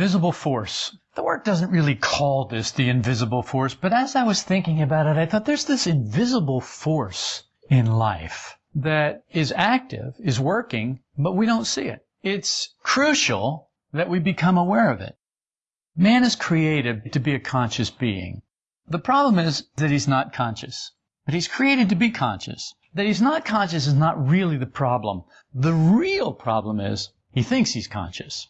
Invisible force. The work doesn't really call this the invisible force, but as I was thinking about it, I thought there's this invisible force in life that is active, is working, but we don't see it. It's crucial that we become aware of it. Man is created to be a conscious being. The problem is that he's not conscious. But he's created to be conscious. That he's not conscious is not really the problem. The real problem is he thinks he's conscious.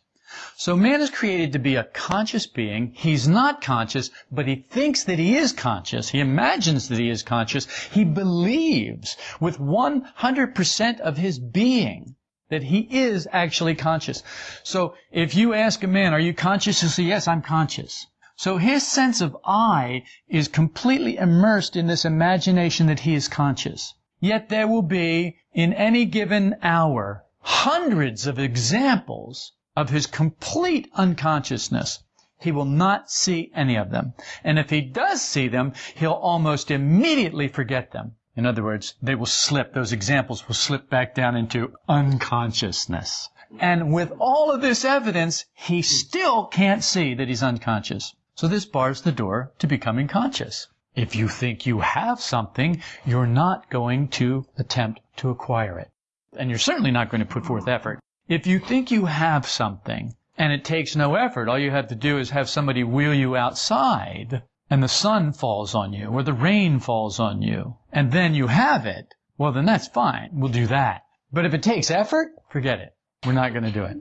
So man is created to be a conscious being. He's not conscious, but he thinks that he is conscious. He imagines that he is conscious. He believes with 100% of his being that he is actually conscious. So if you ask a man, are you conscious? He'll say, yes, I'm conscious. So his sense of I is completely immersed in this imagination that he is conscious. Yet there will be, in any given hour, hundreds of examples of his complete unconsciousness. He will not see any of them. And if he does see them, he'll almost immediately forget them. In other words, they will slip, those examples will slip back down into unconsciousness. And with all of this evidence, he still can't see that he's unconscious. So this bars the door to becoming conscious. If you think you have something, you're not going to attempt to acquire it. And you're certainly not going to put forth effort. If you think you have something and it takes no effort, all you have to do is have somebody wheel you outside and the sun falls on you or the rain falls on you and then you have it, well then that's fine. We'll do that. But if it takes effort, forget it. We're not going to do it.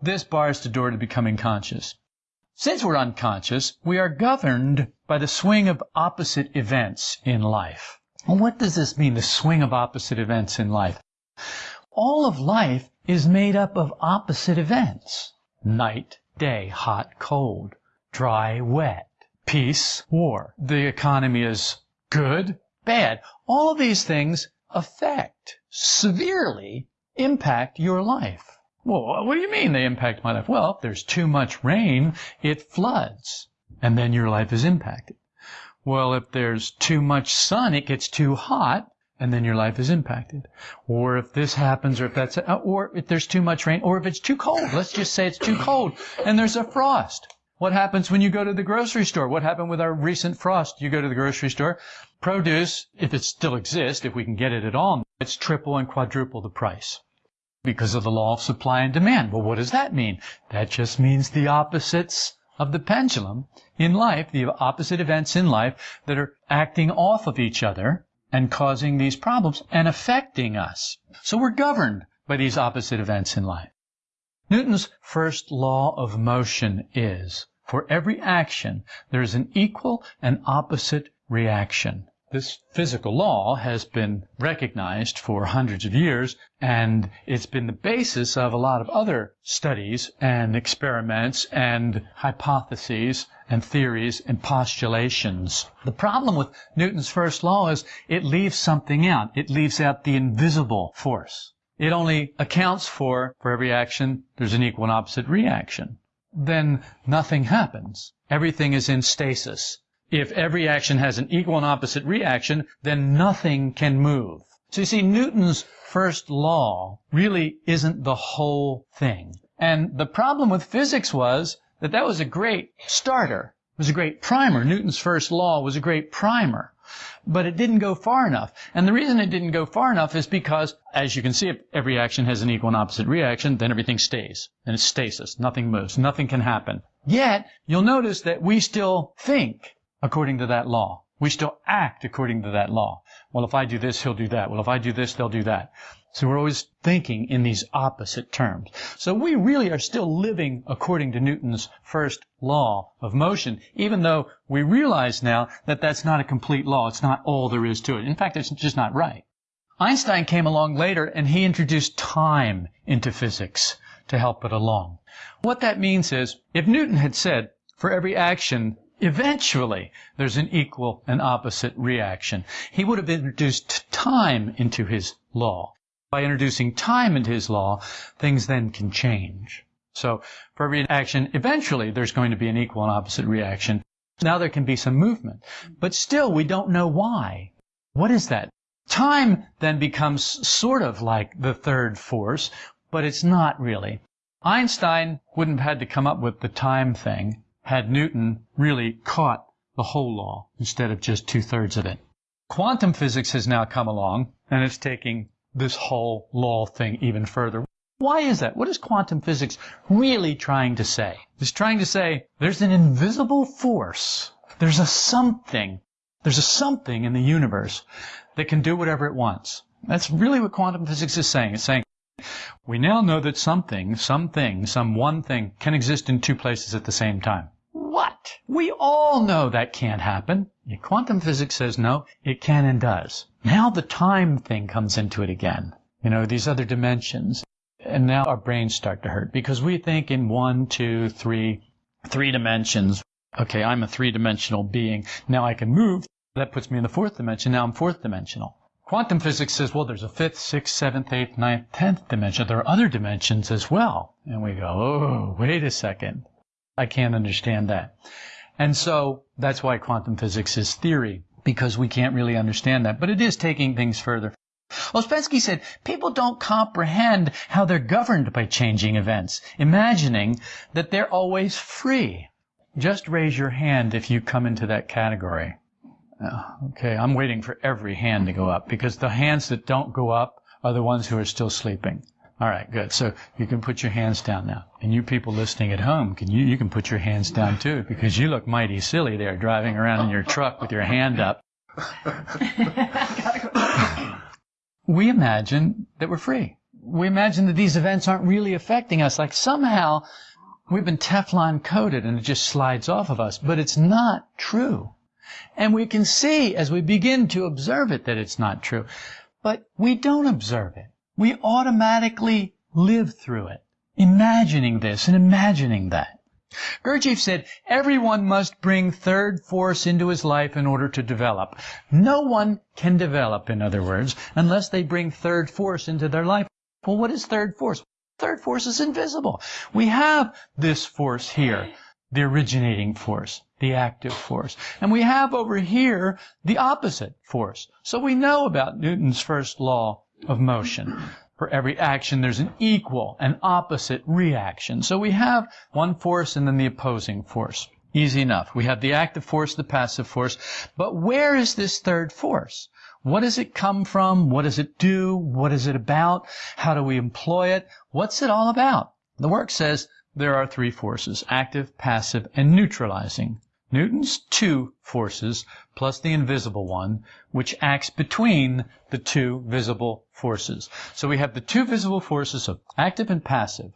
This bars the door to becoming conscious. Since we're unconscious, we are governed by the swing of opposite events in life. Well, what does this mean, the swing of opposite events in life? All of life is made up of opposite events. Night, day, hot, cold, dry, wet, peace, war. The economy is good, bad. All of these things affect, severely impact your life. Well, what do you mean they impact my life? Well, if there's too much rain, it floods, and then your life is impacted. Well, if there's too much sun, it gets too hot, and then your life is impacted. Or if this happens, or if that's, uh, or if there's too much rain, or if it's too cold. Let's just say it's too cold, and there's a frost. What happens when you go to the grocery store? What happened with our recent frost? You go to the grocery store, produce, if it still exists, if we can get it at all, it's triple and quadruple the price because of the law of supply and demand. Well, what does that mean? That just means the opposites of the pendulum in life, the opposite events in life that are acting off of each other and causing these problems and affecting us. So we're governed by these opposite events in life. Newton's first law of motion is, for every action, there is an equal and opposite reaction. This physical law has been recognized for hundreds of years, and it's been the basis of a lot of other studies and experiments and hypotheses and theories and postulations. The problem with Newton's first law is it leaves something out. It leaves out the invisible force. It only accounts for, for every action, there's an equal and opposite reaction. Then nothing happens. Everything is in stasis. If every action has an equal and opposite reaction, then nothing can move. So you see, Newton's first law really isn't the whole thing. And the problem with physics was that that was a great starter. It was a great primer. Newton's first law was a great primer. But it didn't go far enough. And the reason it didn't go far enough is because, as you can see, if every action has an equal and opposite reaction, then everything stays. And it's stasis. Nothing moves. Nothing can happen. Yet, you'll notice that we still think according to that law. We still act according to that law. Well, if I do this, he'll do that. Well, if I do this, they'll do that. So we're always thinking in these opposite terms. So we really are still living according to Newton's first law of motion, even though we realize now that that's not a complete law. It's not all there is to it. In fact, it's just not right. Einstein came along later and he introduced time into physics to help it along. What that means is, if Newton had said, for every action Eventually, there's an equal and opposite reaction. He would have introduced time into his law. By introducing time into his law, things then can change. So for every action, eventually there's going to be an equal and opposite reaction. Now there can be some movement, but still we don't know why. What is that? Time then becomes sort of like the third force, but it's not really. Einstein wouldn't have had to come up with the time thing had Newton really caught the whole law instead of just two thirds of it. Quantum physics has now come along and it's taking this whole law thing even further. Why is that? What is quantum physics really trying to say? It's trying to say there's an invisible force. There's a something. There's a something in the universe that can do whatever it wants. That's really what quantum physics is saying. It's saying we now know that something, something, some one thing can exist in two places at the same time. We all know that can't happen. Quantum physics says no, it can and does. Now the time thing comes into it again. You know, these other dimensions. And now our brains start to hurt because we think in one, two, three, three dimensions. Okay, I'm a three dimensional being. Now I can move. That puts me in the fourth dimension. Now I'm fourth dimensional. Quantum physics says, well, there's a fifth, sixth, seventh, eighth, ninth, tenth dimension. There are other dimensions as well. And we go, oh, wait a second. I can't understand that. And so that's why quantum physics is theory, because we can't really understand that. But it is taking things further. Ouspensky said, people don't comprehend how they're governed by changing events, imagining that they're always free. Just raise your hand if you come into that category. Oh, okay, I'm waiting for every hand to go up because the hands that don't go up are the ones who are still sleeping. All right, good. So you can put your hands down now. And you people listening at home, can you, you can put your hands down too because you look mighty silly there driving around in your truck with your hand up. we imagine that we're free. We imagine that these events aren't really affecting us. Like somehow we've been Teflon coated and it just slides off of us. But it's not true. And we can see as we begin to observe it that it's not true. But we don't observe it. We automatically live through it, imagining this and imagining that. Gurdjieff said, everyone must bring third force into his life in order to develop. No one can develop, in other words, unless they bring third force into their life. Well, what is third force? Third force is invisible. We have this force here, the originating force, the active force. And we have over here the opposite force. So we know about Newton's first law of motion. For every action, there's an equal and opposite reaction. So we have one force and then the opposing force. Easy enough. We have the active force, the passive force. But where is this third force? What does it come from? What does it do? What is it about? How do we employ it? What's it all about? The work says there are three forces, active, passive, and neutralizing. Newton's two forces plus the invisible one, which acts between the two visible forces. So we have the two visible forces of active and passive.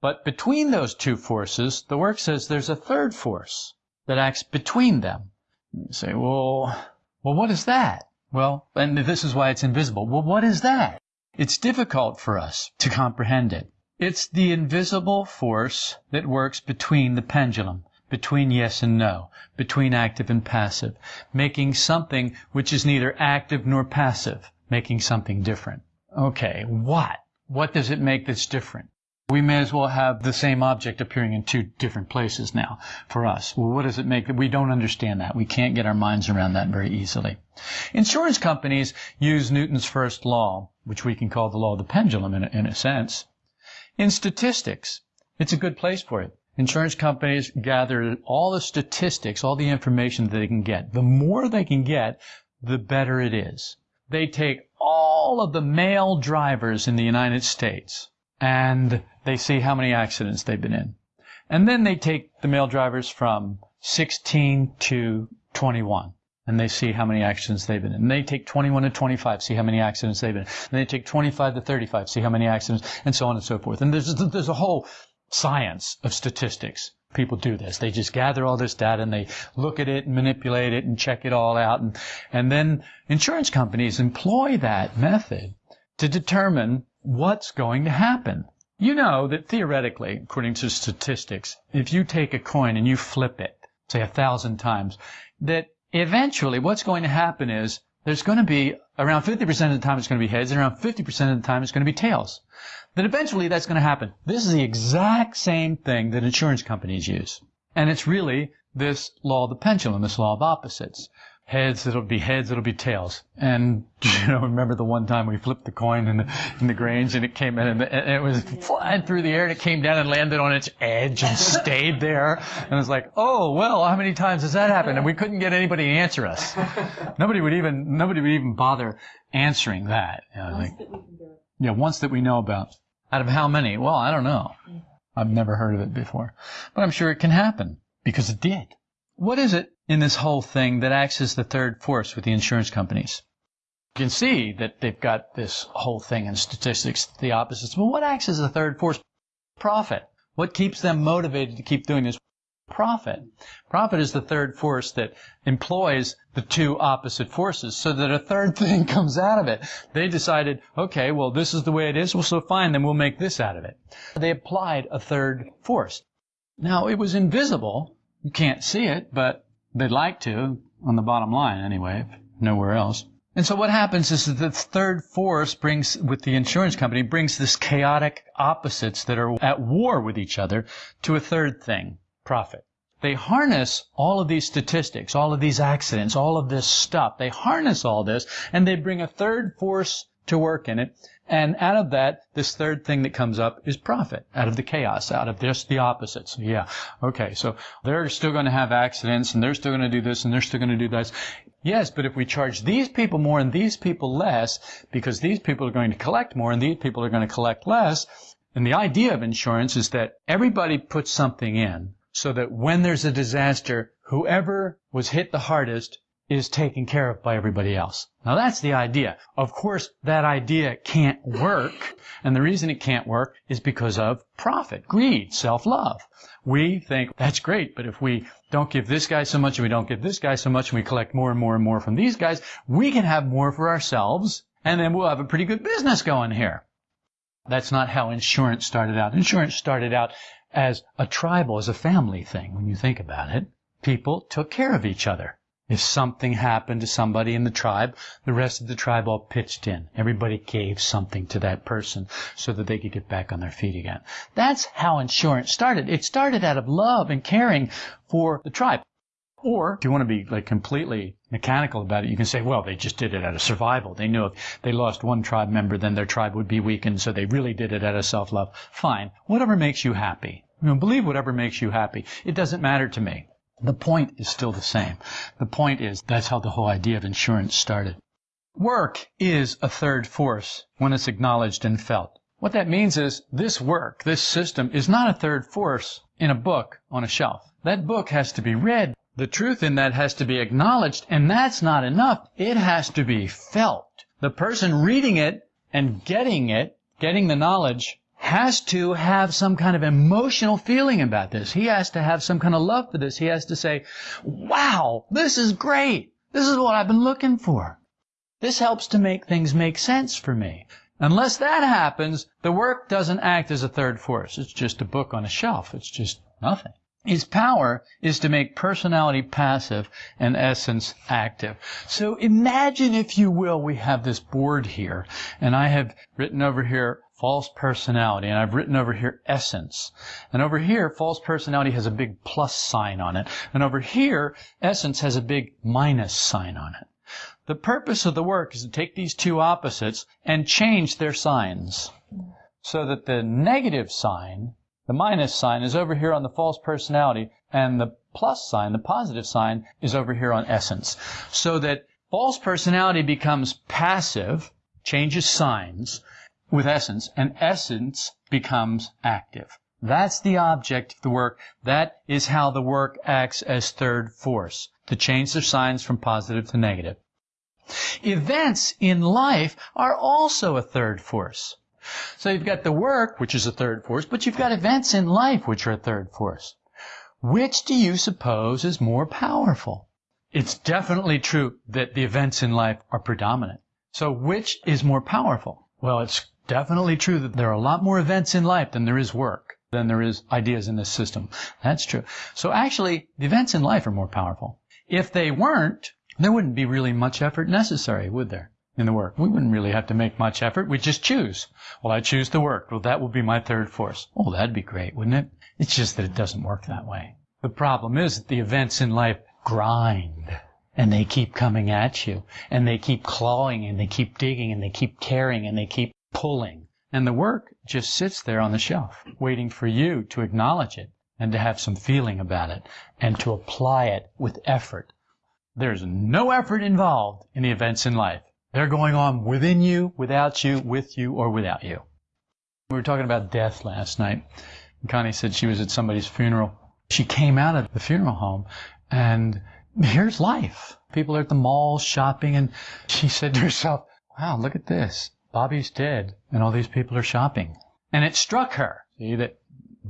But between those two forces, the work says there's a third force that acts between them. You say, well, well, what is that? Well, and this is why it's invisible. Well, what is that? It's difficult for us to comprehend it. It's the invisible force that works between the pendulum between yes and no, between active and passive, making something which is neither active nor passive, making something different. Okay, what? What does it make that's different? We may as well have the same object appearing in two different places now for us. Well, what does it make that we don't understand that? We can't get our minds around that very easily. Insurance companies use Newton's first law, which we can call the law of the pendulum in a, in a sense. In statistics, it's a good place for it. Insurance companies gather all the statistics, all the information that they can get. The more they can get, the better it is. They take all of the male drivers in the United States and they see how many accidents they've been in. And then they take the male drivers from 16 to 21 and they see how many accidents they've been in. And they take 21 to 25, see how many accidents they've been in. And they take 25 to 35, see how many accidents, and so on and so forth. And there's, there's a whole science of statistics. People do this. They just gather all this data and they look at it and manipulate it and check it all out. And, and then insurance companies employ that method to determine what's going to happen. You know that theoretically, according to statistics, if you take a coin and you flip it, say a thousand times, that eventually what's going to happen is there's going to be around 50% of the time it's going to be heads and around 50% of the time it's going to be tails Then eventually that's going to happen. This is the exact same thing that insurance companies use. And it's really this law of the pendulum, this law of opposites. Heads, it'll be heads, it'll be tails. And, you know, remember the one time we flipped the coin in the, in the Grange and it came in and, the, and it was flying through the air and it came down and landed on its edge and stayed there. And it's like, oh, well, how many times has that happened? And we couldn't get anybody to answer us. Nobody would even, nobody would even bother answering that. You know, like, yeah, once that we know about. Out of how many? Well, I don't know. I've never heard of it before. But I'm sure it can happen because it did. What is it in this whole thing that acts as the third force with the insurance companies? You can see that they've got this whole thing in statistics, the opposites. But what acts as the third force? Profit. What keeps them motivated to keep doing this? Profit. Profit is the third force that employs the two opposite forces so that a third thing comes out of it. They decided, okay, well, this is the way it is. Well, so fine, then we'll make this out of it. They applied a third force. Now, it was invisible. You can't see it, but they'd like to, on the bottom line anyway, nowhere else. And so what happens is that the third force brings, with the insurance company, brings this chaotic opposites that are at war with each other to a third thing, profit. They harness all of these statistics, all of these accidents, all of this stuff. They harness all this and they bring a third force to work in it. And out of that, this third thing that comes up is profit out of the chaos, out of just the opposites. Yeah. Okay. So they're still going to have accidents and they're still going to do this and they're still going to do this. Yes, but if we charge these people more and these people less, because these people are going to collect more and these people are going to collect less, and the idea of insurance is that everybody puts something in so that when there's a disaster, whoever was hit the hardest is taken care of by everybody else. Now that's the idea. Of course, that idea can't work, and the reason it can't work is because of profit, greed, self-love. We think that's great, but if we don't give this guy so much and we don't give this guy so much and we collect more and more and more from these guys, we can have more for ourselves and then we'll have a pretty good business going here. That's not how insurance started out. Insurance started out as a tribal, as a family thing, when you think about it. People took care of each other. If something happened to somebody in the tribe, the rest of the tribe all pitched in. Everybody gave something to that person so that they could get back on their feet again. That's how insurance started. It started out of love and caring for the tribe. Or if you want to be like completely mechanical about it, you can say, well, they just did it out of survival. They knew if they lost one tribe member, then their tribe would be weakened, so they really did it out of self-love. Fine. Whatever makes you happy. You know, believe whatever makes you happy. It doesn't matter to me. The point is still the same. The point is that's how the whole idea of insurance started. Work is a third force when it's acknowledged and felt. What that means is this work, this system, is not a third force in a book on a shelf. That book has to be read the truth in that has to be acknowledged, and that's not enough. It has to be felt. The person reading it and getting it, getting the knowledge, has to have some kind of emotional feeling about this. He has to have some kind of love for this. He has to say, wow, this is great. This is what I've been looking for. This helps to make things make sense for me. Unless that happens, the work doesn't act as a third force. It's just a book on a shelf. It's just nothing. Its power is to make personality passive and essence active. So imagine, if you will, we have this board here, and I have written over here false personality, and I've written over here essence. And over here, false personality has a big plus sign on it. And over here, essence has a big minus sign on it. The purpose of the work is to take these two opposites and change their signs so that the negative sign the minus sign is over here on the false personality, and the plus sign, the positive sign, is over here on essence. So that false personality becomes passive, changes signs with essence, and essence becomes active. That's the object of the work. That is how the work acts as third force, to change their signs from positive to negative. Events in life are also a third force. So you've got the work, which is a third force, but you've got events in life, which are a third force. Which do you suppose is more powerful? It's definitely true that the events in life are predominant. So which is more powerful? Well, it's definitely true that there are a lot more events in life than there is work, than there is ideas in this system. That's true. So actually, the events in life are more powerful. If they weren't, there wouldn't be really much effort necessary, would there? in the work. We wouldn't really have to make much effort. We'd just choose. Well, I choose the work. Well, that would be my third force. Oh, that'd be great, wouldn't it? It's just that it doesn't work that way. The problem is that the events in life grind. and they keep coming at you and they keep clawing and they keep digging and they keep tearing and they keep pulling. And the work just sits there on the shelf waiting for you to acknowledge it and to have some feeling about it and to apply it with effort. There's no effort involved in the events in life. They're going on within you, without you, with you, or without you. We were talking about death last night. Connie said she was at somebody's funeral. She came out of the funeral home and here's life. People are at the mall shopping and she said to herself, wow, look at this. Bobby's dead and all these people are shopping. And it struck her, see, that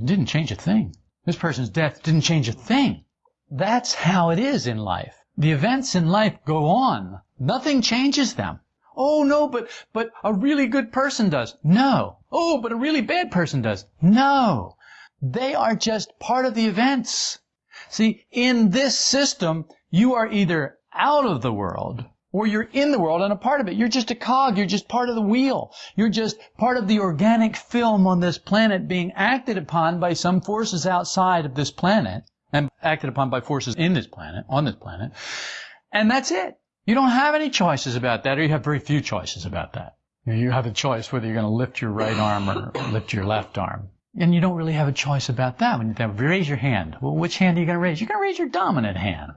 didn't change a thing. This person's death didn't change a thing. That's how it is in life. The events in life go on. Nothing changes them. Oh no, but, but a really good person does. No. Oh, but a really bad person does. No. They are just part of the events. See, in this system, you are either out of the world or you're in the world and a part of it. You're just a cog. You're just part of the wheel. You're just part of the organic film on this planet being acted upon by some forces outside of this planet and acted upon by forces in this planet, on this planet. And that's it. You don't have any choices about that, or you have very few choices about that. You have a choice whether you're going to lift your right arm or lift your left arm. And you don't really have a choice about that. When you raise your hand, well, which hand are you going to raise? You're going to raise your dominant hand.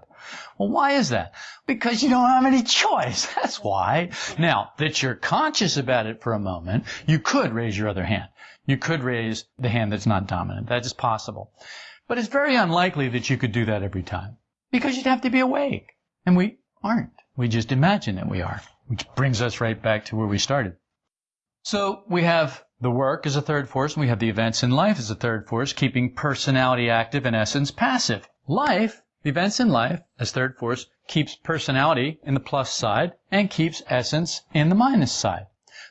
Well, why is that? Because you don't have any choice. That's why. Now, that you're conscious about it for a moment, you could raise your other hand. You could raise the hand that's not dominant. That is possible. But it's very unlikely that you could do that every time. Because you'd have to be awake. And we aren't. We just imagine that we are. Which brings us right back to where we started. So we have the work is a third force, and we have the events in life as a third force, keeping personality active and essence passive. Life, the events in life as third force, keeps personality in the plus side and keeps essence in the minus side.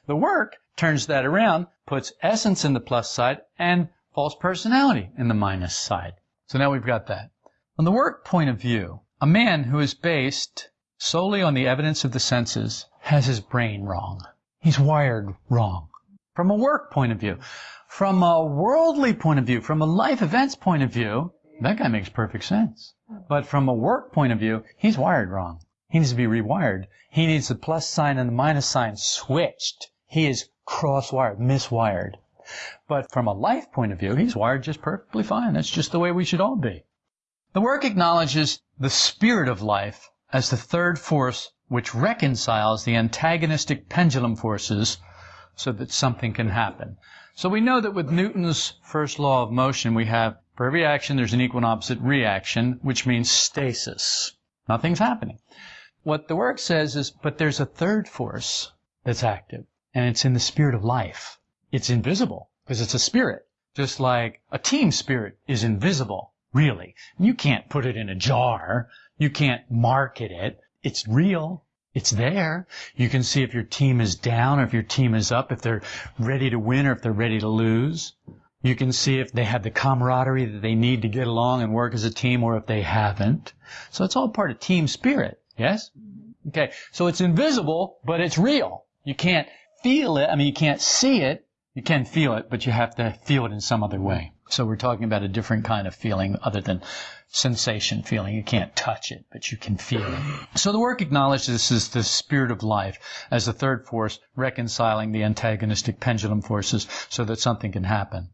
The work turns that around, puts essence in the plus side and false personality in the minus side. So now we've got that. From the work point of view, a man who is based solely on the evidence of the senses has his brain wrong. He's wired wrong. From a work point of view. From a worldly point of view, from a life events point of view, that guy makes perfect sense. But from a work point of view, he's wired wrong. He needs to be rewired. He needs the plus sign and the minus sign switched. He is cross-wired, miswired. But from a life point of view, he's wired just perfectly fine. That's just the way we should all be. The work acknowledges the spirit of life as the third force which reconciles the antagonistic pendulum forces so that something can happen. So we know that with Newton's first law of motion, we have for every action there's an equal and opposite reaction, which means stasis. Nothing's happening. What the work says is, but there's a third force that's active, and it's in the spirit of life. It's invisible because it's a spirit, just like a team spirit is invisible, really. You can't put it in a jar. You can't market it. It's real. It's there. You can see if your team is down or if your team is up, if they're ready to win or if they're ready to lose. You can see if they have the camaraderie that they need to get along and work as a team or if they haven't. So it's all part of team spirit. Yes? Okay. So it's invisible, but it's real. You can't feel it. I mean, you can't see it, you can feel it, but you have to feel it in some other way. So we're talking about a different kind of feeling other than sensation feeling. You can't touch it, but you can feel it. So the work acknowledges this is the spirit of life as the third force reconciling the antagonistic pendulum forces so that something can happen.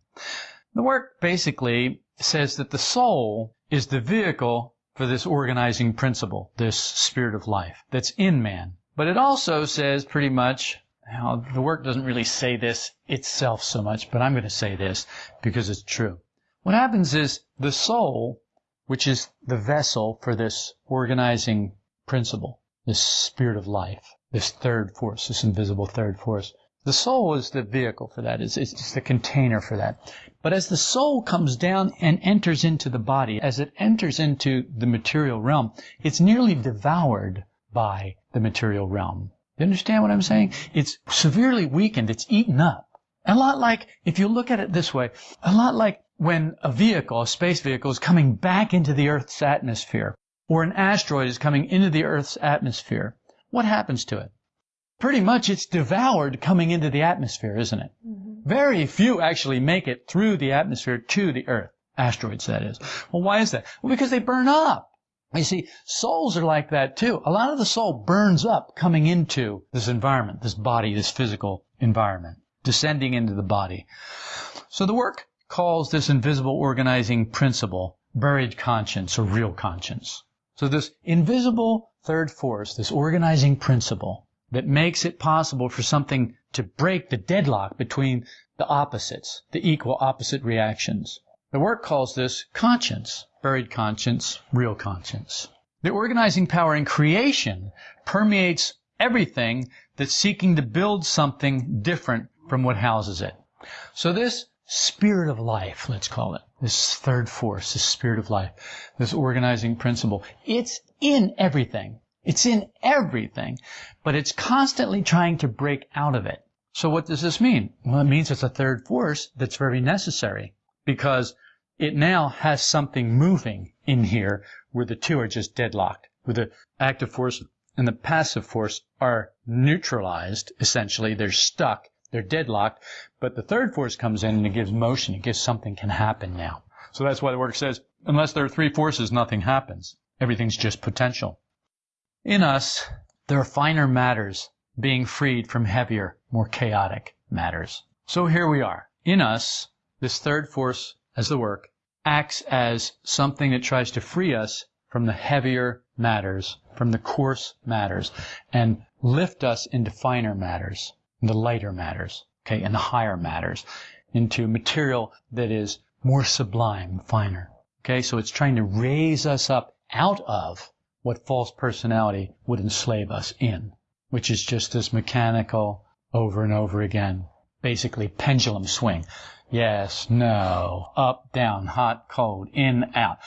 The work basically says that the soul is the vehicle for this organizing principle, this spirit of life that's in man. But it also says pretty much now, the work doesn't really say this itself so much, but I'm going to say this because it's true. What happens is the soul, which is the vessel for this organizing principle, this spirit of life, this third force, this invisible third force, the soul is the vehicle for that. It's, it's the container for that. But as the soul comes down and enters into the body, as it enters into the material realm, it's nearly devoured by the material realm. You understand what I'm saying? It's severely weakened. It's eaten up. A lot like, if you look at it this way, a lot like when a vehicle, a space vehicle, is coming back into the Earth's atmosphere, or an asteroid is coming into the Earth's atmosphere. What happens to it? Pretty much it's devoured coming into the atmosphere, isn't it? Mm-hmm. Very few actually make it through the atmosphere to the Earth. Asteroids, that is. Well, why is that? Well, because they burn up. You see, souls are like that too. A lot of the soul burns up coming into this environment, this body, this physical environment, descending into the body. So the work calls this invisible organizing principle buried conscience or real conscience. So this invisible third force, this organizing principle that makes it possible for something to break the deadlock between the opposites, the equal opposite reactions. The work calls this conscience, buried conscience, real conscience. The organizing power in creation permeates everything that's seeking to build something different from what houses it. So this spirit of life, let's call it, this third force, this spirit of life, this organizing principle, it's in everything. It's in everything, but it's constantly trying to break out of it. So what does this mean? Well, it means it's a third force that's very necessary because it now has something moving in here where the two are just deadlocked, where the active force and the passive force are neutralized, essentially. They're stuck, they're deadlocked, but the third force comes in and it gives motion, it gives something can happen now. So that's why the work says, unless there are three forces, nothing happens. Everything's just potential. In us, there are finer matters being freed from heavier, more chaotic matters. So here we are. In us, this third force as the work acts as something that tries to free us from the heavier matters, from the coarse matters, and lift us into finer matters, the lighter matters, okay, and the higher matters, into material that is more sublime, finer. Okay, so it's trying to raise us up out of what false personality would enslave us in, which is just this mechanical over and over again, basically pendulum swing. Yes, no, up, down, hot, cold, in, out.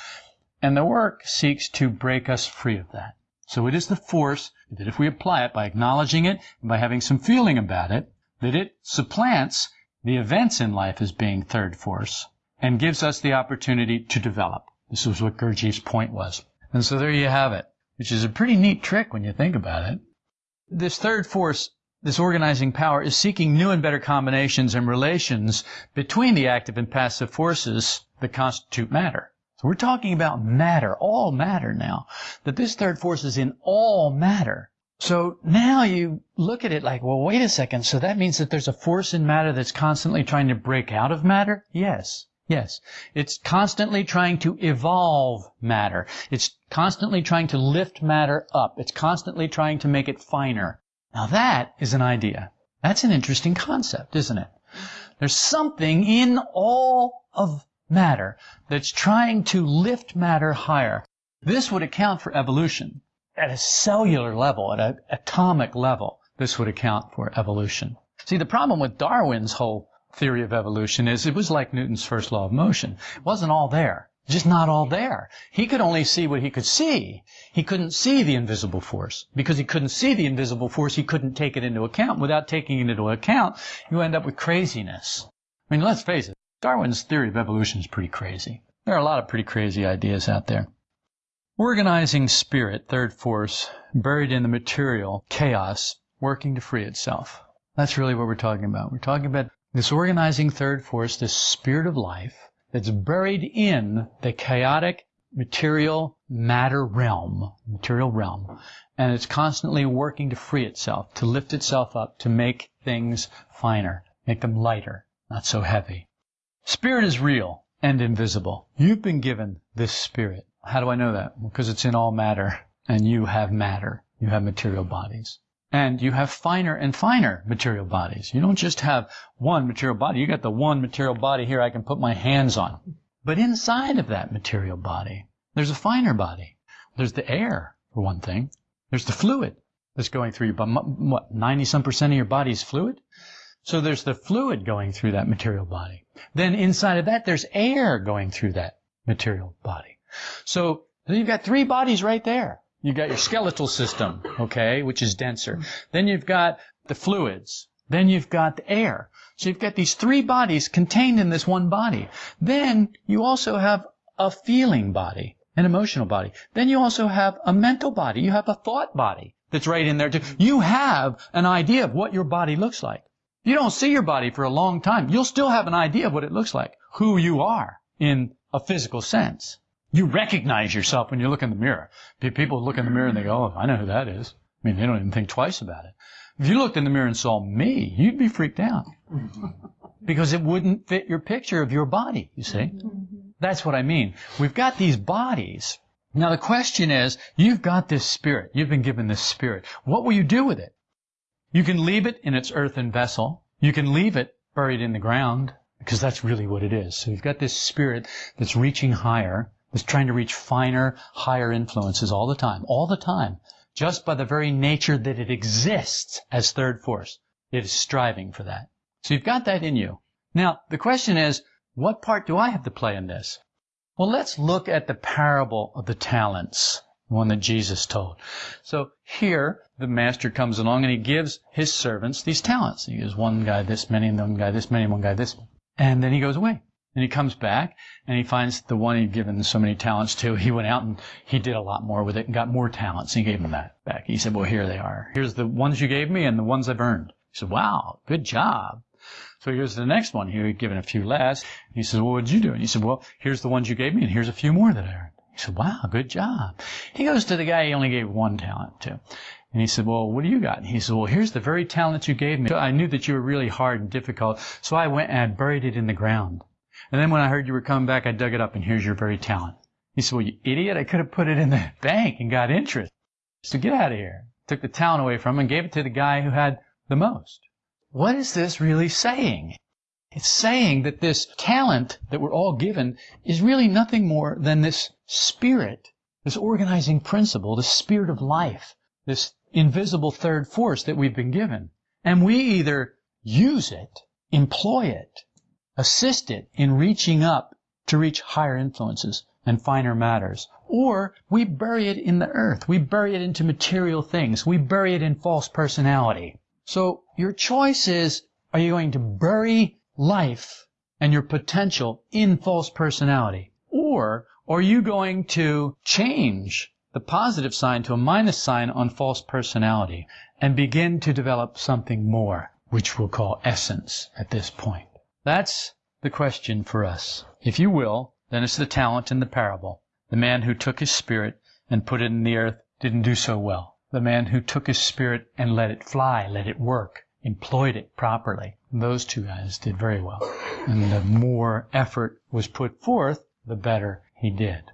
And the work seeks to break us free of that. So it is the force that if we apply it by acknowledging it and by having some feeling about it, that it supplants the events in life as being third force and gives us the opportunity to develop. This was what Gurdjieff's point was. And so there you have it, which is a pretty neat trick when you think about it. This third force, this organizing power, is seeking new and better combinations and relations between the active and passive forces that constitute matter. So we're talking about matter, all matter now. That this third force is in all matter. So now you look at it like, well, wait a second. So that means that there's a force in matter that's constantly trying to break out of matter? Yes. Yes. It's constantly trying to evolve matter. It's constantly trying to lift matter up. It's constantly trying to make it finer. Now that is an idea. That's an interesting concept, isn't it? There's something in all of matter that's trying to lift matter higher. This would account for evolution. At a cellular level, at an atomic level, this would account for evolution. See, the problem with Darwin's whole theory of evolution is it was like Newton's first law of motion. It wasn't all there. Just not all there. He could only see what he could see. He couldn't see the invisible force. Because he couldn't see the invisible force, he couldn't take it into account. Without taking it into account, you end up with craziness. I mean, let's face it. Darwin's theory of evolution is pretty crazy. There are a lot of pretty crazy ideas out there. Organizing spirit, third force, buried in the material, chaos, working to free itself. That's really what we're talking about. We're talking about this organizing third force, this spirit of life, that's buried in the chaotic material matter realm, material realm, and it's constantly working to free itself, to lift itself up, to make things finer, make them lighter, not so heavy. Spirit is real and invisible. You've been given this spirit. How do I know that? Because it's in all matter, and you have matter. You have material bodies. And you have finer and finer material bodies. You don't just have one material body. You got the one material body here I can put my hands on. But inside of that material body, there's a finer body. There's the air, for one thing. There's the fluid that's going through your body. What, 90 some percent of your body is fluid? So there's the fluid going through that material body. Then inside of that, there's air going through that material body. So you've got three bodies right there. You've got your skeletal system, okay, which is denser. Then you've got the fluids. Then you've got the air. So you've got these three bodies contained in this one body. Then you also have a feeling body, an emotional body. Then you also have a mental body. You have a thought body that's right in there too. You have an idea of what your body looks like. You don't see your body for a long time. You'll still have an idea of what it looks like, who you are in a physical sense. You recognize yourself when you look in the mirror. People look in the mirror and they go, oh, I know who that is. I mean, they don't even think twice about it. If you looked in the mirror and saw me, you'd be freaked out. because it wouldn't fit your picture of your body, you see. Mm-hmm. That's what I mean. We've got these bodies. Now the question is, you've got this spirit. You've been given this spirit. What will you do with it? You can leave it in its earthen vessel. You can leave it buried in the ground because that's really what it is. So you've got this spirit that's reaching higher, that's trying to reach finer, higher influences all the time, all the time, just by the very nature that it exists as third force. It is striving for that. So you've got that in you. Now, the question is, what part do I have to play in this? Well, let's look at the parable of the talents, the one that Jesus told. So here, the master comes along and he gives his servants these talents. He gives one guy this many, and one guy this many, and one guy this. And then he goes away. And he comes back and he finds the one he'd given so many talents to. He went out and he did a lot more with it and got more talents. And he gave him that back. He said, well, here they are. Here's the ones you gave me and the ones I've earned. He said, wow, good job. So he goes to the next one. He had given a few less. He says, well, what did you do? And he said, well, here's the ones you gave me and here's a few more that I earned. He said, wow, good job. He goes to the guy he only gave one talent to. And he said, well, what do you got? And he said, well, here's the very talent you gave me. I knew that you were really hard and difficult, so I went and I buried it in the ground. And then when I heard you were coming back, I dug it up and here's your very talent. He said, well, you idiot, I could have put it in the bank and got interest. So get out of here. Took the talent away from him and gave it to the guy who had the most. What is this really saying? It's saying that this talent that we're all given is really nothing more than this spirit, this organizing principle, the spirit of life, this invisible third force that we've been given. And we either use it, employ it, assist it in reaching up to reach higher influences and finer matters. Or we bury it in the earth. We bury it into material things. We bury it in false personality. So your choice is, are you going to bury life and your potential in false personality? Or are you going to change the positive sign to a minus sign on false personality and begin to develop something more, which we'll call essence at this point. That's the question for us. If you will, then it's the talent in the parable. The man who took his spirit and put it in the earth didn't do so well. The man who took his spirit and let it fly, let it work, employed it properly. Those two guys did very well. And the more effort was put forth, the better he did.